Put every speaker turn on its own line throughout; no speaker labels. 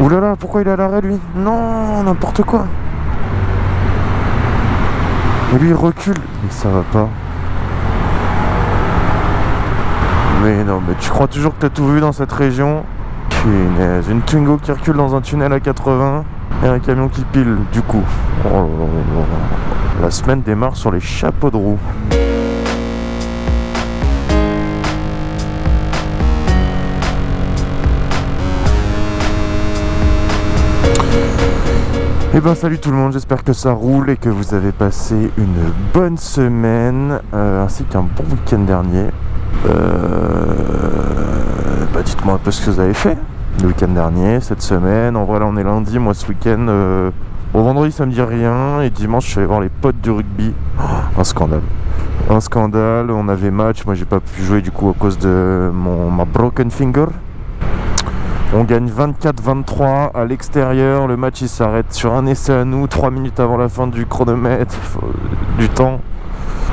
Ouh là là, pourquoi il est à l'arrêt lui? Non, n'importe quoi. Et lui il recule. Mais ça va pas. Mais non, mais tu crois toujours que t'as tout vu dans cette région? Punaise, une Twingo qui recule dans un tunnel à 80 et un camion qui pile, du coup. Oh là là. La semaine démarre sur les chapeaux de roue. Eh ben salut tout le monde, j'espère que ça roule et que vous avez passé une bonne semaine euh, ainsi qu'un bon week-end dernier. Euh, bah dites-moi un peu ce que vous avez fait le week-end dernier, cette semaine. En vrai on est lundi, moi ce week-end, euh, au vendredi ça me dit rien et dimanche je suis allé voir les potes du rugby. Oh, un scandale. Un scandale, on avait match, moi j'ai pas pu jouer du coup à cause de mon, ma broken finger. On gagne 24-23 à l'extérieur. Le match il s'arrête sur un essai à nous, 3 minutes avant la fin du chronomètre, du temps.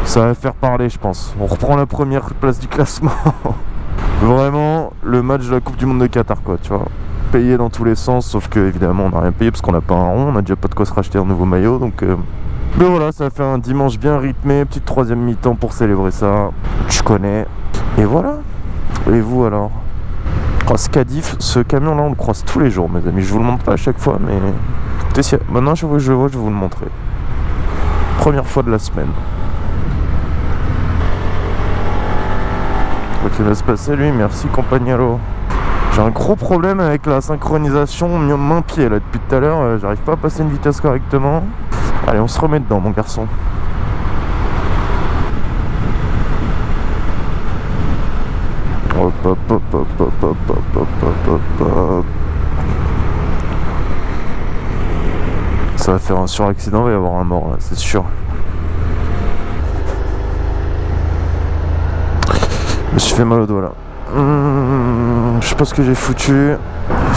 Ça va faire parler, je pense. On reprend la première place du classement. Vraiment, le match de la Coupe du Monde de Qatar, quoi, tu vois. Payé dans tous les sens, sauf que évidemment on n'a rien payé parce qu'on n'a pas un rond, on a déjà pas de quoi se racheter un nouveau maillot, donc. euh, Mais voilà, ça fait un dimanche bien rythmé, petite troisième mi-temps pour célébrer ça. Je connais. Et voilà. Et vous alors? Ce Cadif, ce camion là on le croise tous les jours mes amis, je vous le montre pas à chaque fois mais maintenant je vois je vois, je vais vous le montrer. Première fois de la semaine. Quoi qu'il va se passer lui, merci compagnero. J'ai un gros problème avec la synchronisation main-pied là depuis tout à l'heure, euh, j'arrive pas à passer une vitesse correctement. Allez on se remet dedans mon garçon. Ça va faire un suraccident, il va y avoir un mort là, c'est sûr. Je me suis fait mal au doigt là. Hum, je sais pas ce que j'ai foutu.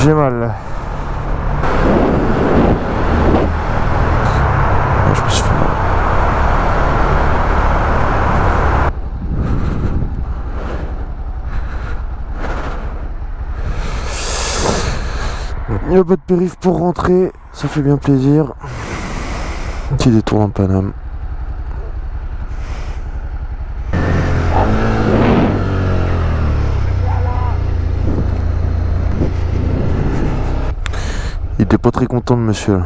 J'ai mal. Ah, Je me suis fait mal. A pas de périph pour rentrer, ça fait bien plaisir. Petit détour en Paname. Il était pas très content de monsieur.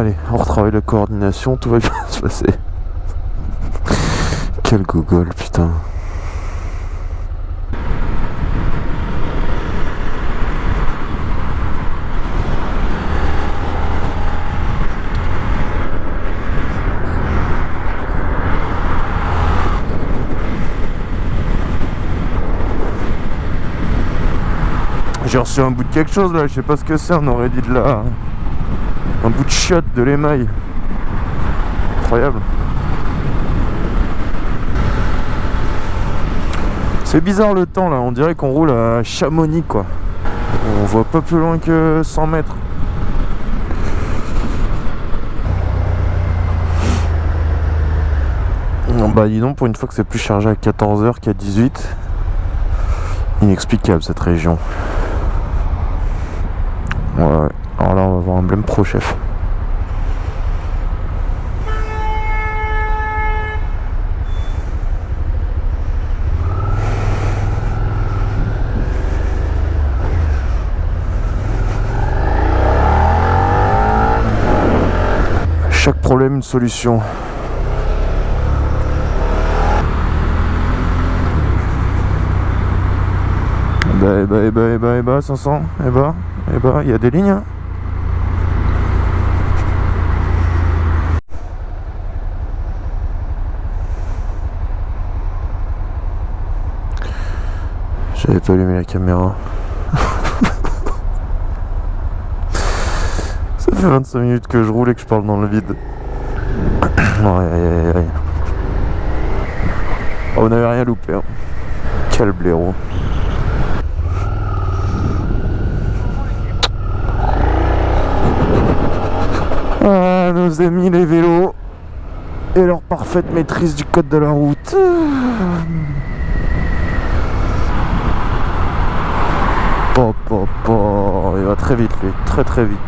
Allez, on retravaille la coordination, tout va bien se passer. Quel gogol, putain. J'ai reçu un bout de quelque chose là, je sais pas ce que c'est, on aurait dit de la... Un bout de chiotte de l'émail. Incroyable. C'est bizarre le temps là, on dirait qu'on roule à Chamonix quoi. On voit pas plus loin que 100 mètres. Non, bah dis donc, pour une fois que c'est plus chargé à 14h qu'à 18 Inexplicable cette région. Ouais, Emblem Pro Chef. Chaque problème, une solution. bah, et bah, et bah, et bah, et bah, 500, et bah, et bah, il y a des lignes. Hein. J'avais pas allumé la caméra. Ça fait 25 minutes que je roule et que je parle dans le vide. Aïe aïe aïe aïe. Oh, on n'avait rien loupé. hein. Quel blaireau. Ah nos amis les vélos et leur parfaite maîtrise du code de la route. Po, po, po. Il va très vite lui, très très vite.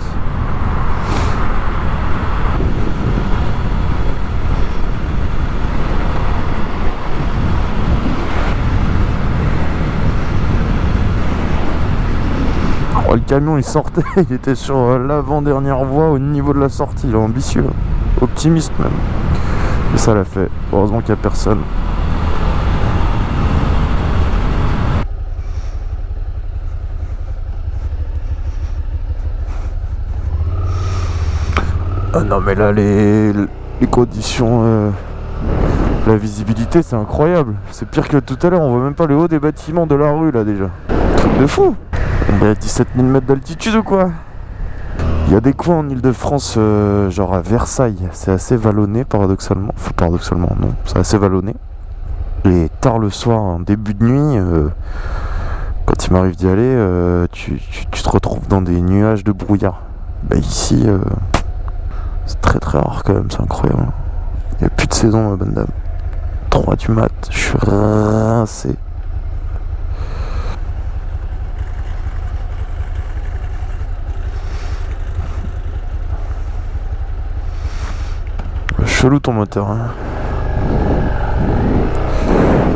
Oh, le camion il sortait, il était sur l'avant-dernière voie au niveau de la sortie, il est ambitieux, optimiste même. Et ça l'a fait, heureusement qu'il n'y a personne. Ah non mais là les, conditions, euh, la visibilité c'est incroyable. C'est pire que tout à l'heure, on voit même pas le haut des bâtiments de la rue là déjà. Truc de fou On est à 17 000 mètres d'altitude ou quoi? Il y a des coins en Ile-de-France, euh, genre à Versailles, c'est assez vallonné paradoxalement. Enfin paradoxalement non, c'est assez vallonné. Et tard le soir, en début de nuit, euh, quand il m'arrive d'y aller, tu, tu- te retrouves dans des nuages de brouillard. Bah ici, c'est très très rare quand même, c'est incroyable. Il n'y a plus de saison, ma bonne dame. 3 du mat, je suis rincé. Chelou ton moteur. Hein.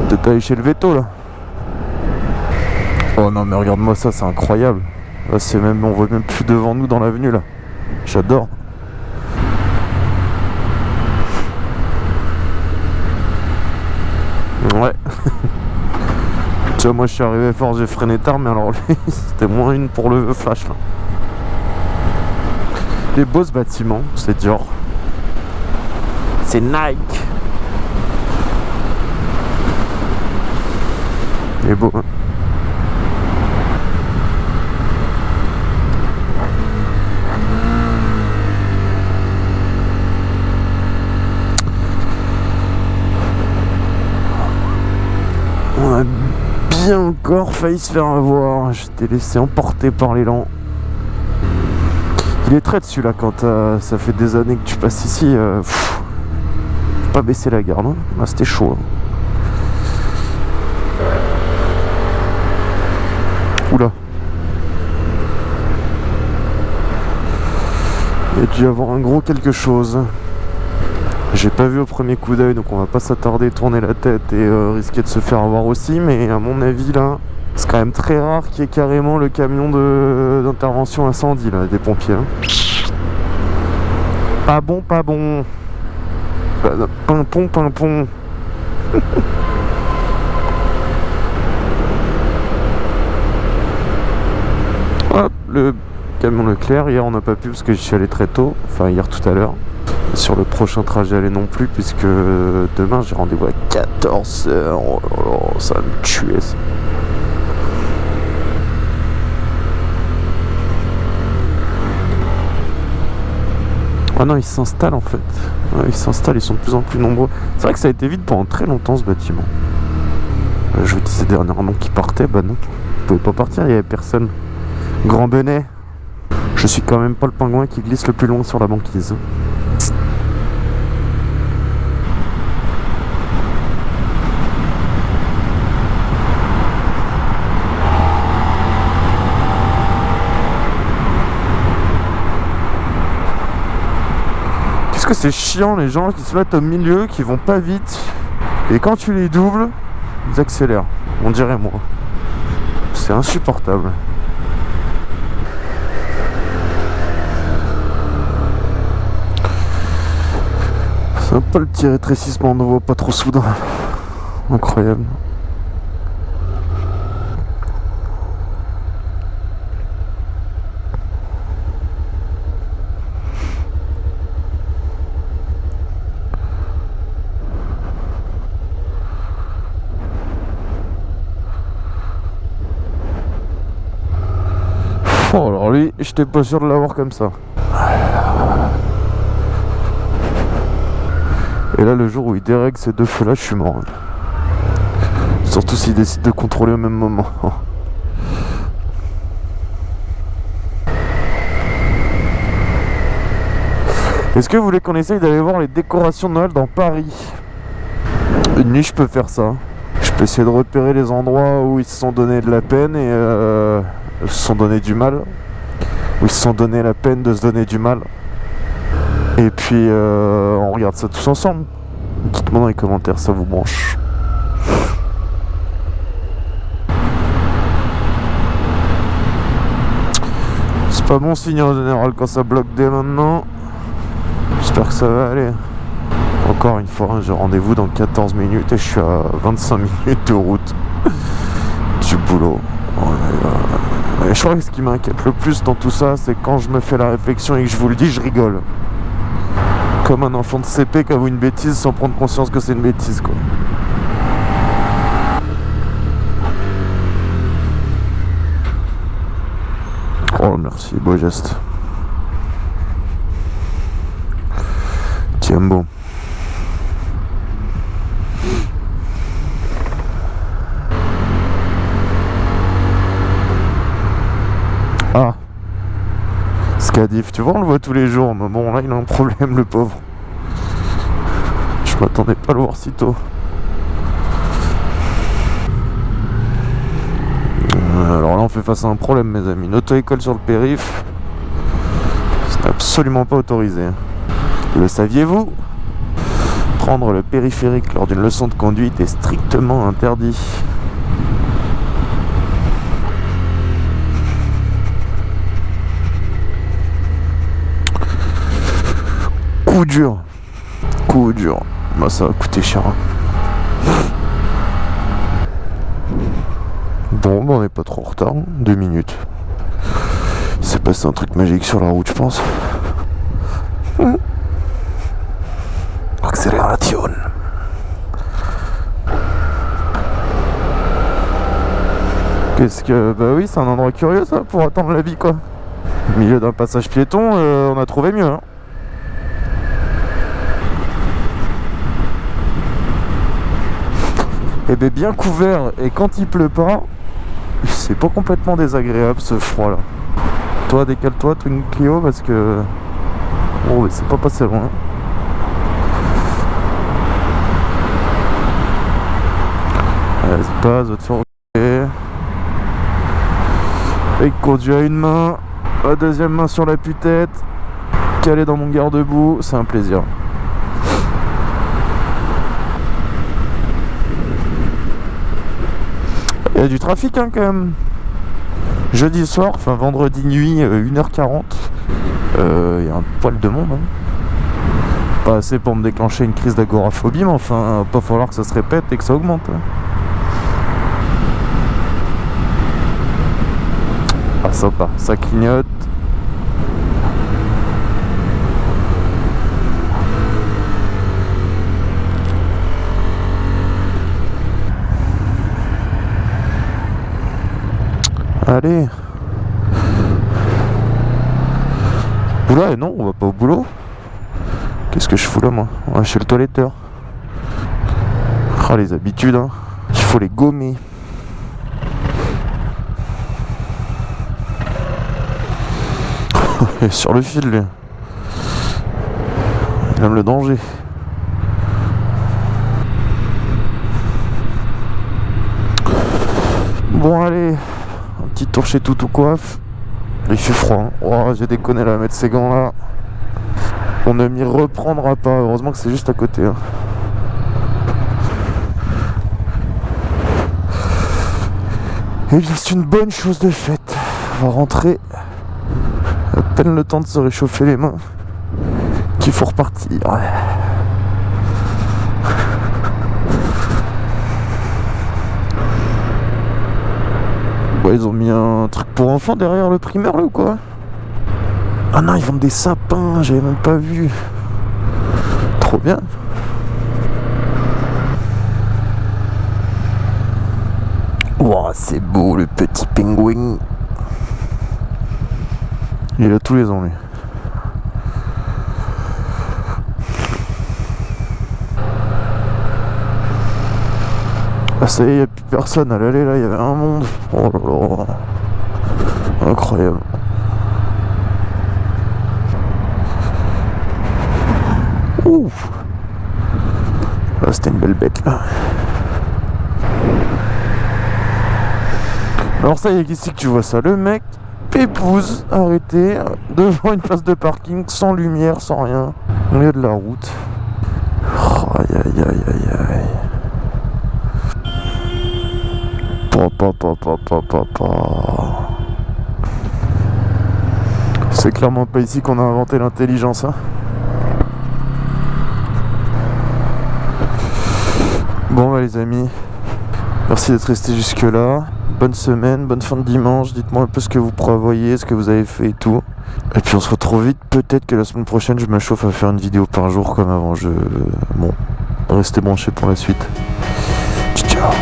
Peut-être aller chez le veto là? Oh non mais regarde-moi ça, c'est incroyable. Là c'est même, on voit même plus devant nous dans l'avenue là. J'adore. Ouais. Tu vois, moi je suis arrivé fort, j'ai freiné tard, mais alors lui, c'était moins une pour le flash là. Des beaux ce bâtiment, c'est Dior. C'est Nike. Il est beau. hein. On a encore failli se faire avoir. J'étais laissé emporter par l'élan. Il est très dessus là quand t'as- ça fait des années que tu passes ici. euh, pas baisser la garde. hein. Là c'était chaud. hein. Oula. Il y a dû avoir un gros quelque chose. J'ai pas vu au premier coup d'œil, donc on va pas s'attarder, tourner la tête et euh, risquer de se faire avoir aussi. Mais à mon avis, là, c'est quand même très rare qu'il y ait carrément le camion d'intervention incendie là, des pompiers. hein. Pas bon, pas bon. Pimpon, pimpon. Hop, le camion Leclerc. Hier, on n'a pas pu parce que je suis allé très tôt. Enfin, hier tout à l'heure. Sur le prochain trajet, aller non plus, puisque demain j'ai rendez-vous à 14h. Oh là, ça va me tuer ça. Ah non, ils s'installent en fait. Ouais, ils s'installent, ils sont de plus en plus nombreux. C'est vrai que ça a été vide pendant très longtemps ce bâtiment. Euh, Je vous disais dernièrement qu'ils partaient, bah non. Ils pouvaient pas partir, il y avait personne. Grand Benet. Je suis quand même pas le pingouin qui glisse le plus loin sur la banquise. Que c'est chiant les gens qui se mettent au milieu, qui vont pas vite. Et quand tu les doubles, ils accélèrent. On dirait moi. C'est insupportable. C'est un peu le petit rétrécissement, on ne voit pas trop soudain. Incroyable. Oh alors lui, j'étais pas sûr de l'avoir comme ça. Et là, le jour où il dérègle ces deux feux-là, je suis mort. Surtout s'il décide de contrôler au même moment. Est-ce que vous voulez qu'on essaye d'aller voir les décorations de Noël dans Paris? Une nuit, je peux faire ça. Je peux essayer de repérer les endroits où ils se sont donné de la peine et euh, se sont donné du mal. Où ils se sont donné la peine de se donner du mal. Et puis, euh, on regarde ça tous ensemble. Dites-moi dans les commentaires, ça vous branche. C'est pas bon signe en général quand ça bloque dès maintenant. J'espère que ça va aller. Encore une fois, j'ai rendez-vous dans 14 minutes et je suis à 25 minutes de route du boulot. Et je crois que ce qui m'inquiète le plus dans tout ça, c'est quand je me fais la réflexion et que je vous le dis, je rigole. Comme un enfant de CP qui avoue une bêtise sans prendre conscience que c'est une bêtise, quoi. Oh, merci, beau geste. Tiens bon. Ah Tu vois, on le voit tous les jours, mais bon, là, il a un problème, le pauvre. Je m'attendais pas à le voir si tôt. Euh, alors là, on fait face à un problème, mes amis. Une auto-école sur le périph', c'est absolument pas autorisé. Le saviez-vous? Prendre le périphérique lors d'une leçon de conduite est strictement interdit. Coup dur. Coup dur. Bah ça va coûter cher. hein. Bon, bah on n'est pas trop en retard. hein. Deux minutes. Il s'est passé un truc magique sur la route, je pense. Accélération. Qu'est-ce que... Bah oui, c'est un endroit curieux ça, pour attendre la vie quoi. Au milieu d'un passage piéton, euh, on a trouvé mieux. Hein. Et bien bien couvert, et quand il pleut pas, c'est pas complètement désagréable ce froid là. Toi décale-toi Twin Clio parce que... Oh mais c'est pas passé loin. Vas-y passe, va te faire. Et conduit à une main, la deuxième main sur la tête calé dans mon garde-boue, c'est un plaisir. Du trafic hein, quand même. Jeudi soir, enfin vendredi nuit, euh, 1h40. Euh, Il y a un poil de monde. hein. Pas assez pour me déclencher une crise d'agoraphobie, mais enfin, pas falloir que ça se répète et que ça augmente. hein. Ah sympa, ça clignote. Allez Oula, et non, on va pas au boulot. Qu'est-ce que je fous là, moi On va chez le toiletteur. Ah, les habitudes, hein. Il faut les gommer. Sur le fil, lui. Il aime le danger. Bon, allez. Petit tour chez Coiffe. Il fait froid. hein. Oh, j'ai déconné là, mettre ces gants là. On ne m'y reprendra pas. Heureusement que c'est juste à côté. hein. Et bien, c'est une bonne chose de faite. On va rentrer. À peine le temps de se réchauffer les mains. Qu'il faut repartir. Ils ont mis un truc pour enfants derrière le primaire là ou quoi Ah non, ils vendent des sapins, j'avais même pas vu. Trop bien. C'est beau le petit pingouin. Il a tous les ans lui. Ah ça y est, personne à l'aller là, il y avait un monde. Oh là là. Incroyable. Ouf. Là c'était une belle bête là. Alors ça y est, ici que tu vois ça, le mec épouse arrêté devant une place de parking sans lumière, sans rien, au milieu de la route. Aïe aïe aïe aïe aïe. C'est clairement pas ici qu'on a inventé l'intelligence. Hein. Bon bah les amis, merci d'être resté jusque là. Bonne semaine, bonne fin de dimanche. Dites-moi un peu ce que vous prévoyez, ce que vous avez fait et tout. Et puis on se retrouve vite. Peut-être que la semaine prochaine, je me chauffe à faire une vidéo par jour comme avant. Je... Bon, restez branchés pour la suite. Ciao